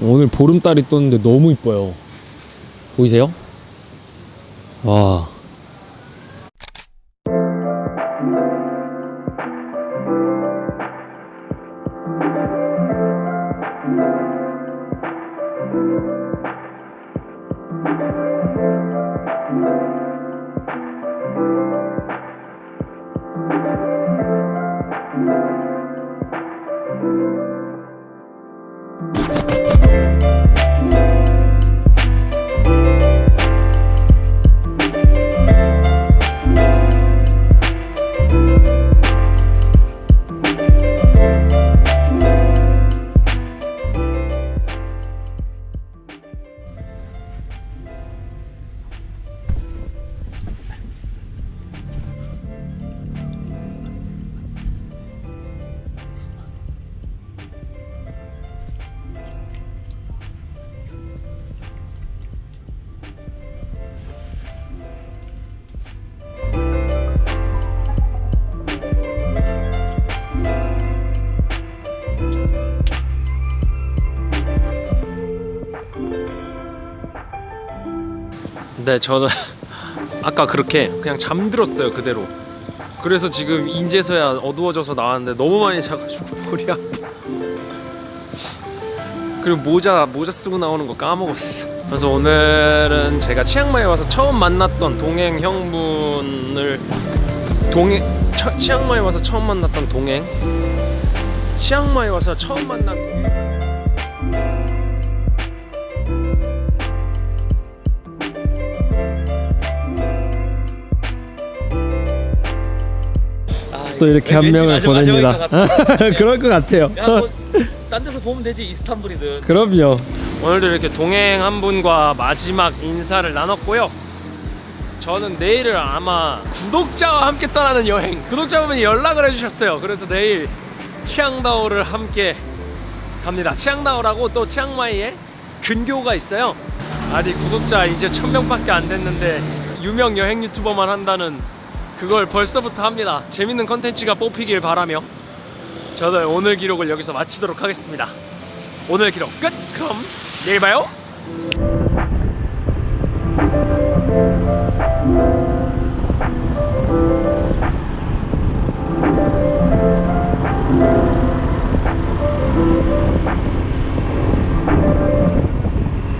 오늘 보름달이 떴는데 너무 이뻐요. 보이세요? 와. 네, 저는 아까 그렇게 그냥 잠들었어요 그대로. 그래서 지금 인제서야 어두워져서 나왔는데 너무 많이 자가지고 머리 아파. 그리고 모자 모자 쓰고 나오는 거 까먹었어. 그래서 오늘은 제가 치앙마이에 와서 처음 만났던 동행 형분을 동행 처, 치앙마이 와서 처음 만났던 동행 치앙마이 와서 처음 만난 동행 또 이렇게 한 명을 보냅니다. 그럴 것 같아요. 야 뭐 딴 데서 보면 되지 이스탄불이든. 그럼요. 오늘도 이렇게 동행 한 분과 마지막 인사를 나눴고요. 저는 내일을 아마 구독자와 함께 떠나는 여행 구독자분이 연락을 해주셨어요. 그래서 내일 치앙다오를 함께 갑니다. 치앙다오라고 또 치앙마이에 근교가 있어요. 아니 구독자 이제 천명밖에 안 됐는데 유명 여행 유튜버만 한다는 그걸 벌써부터 합니다 재밌는 컨텐츠가 뽑히길 바라며 저는 오늘 기록을 여기서 마치도록 하겠습니다 오늘 기록 끝! 그럼 내일 봐요!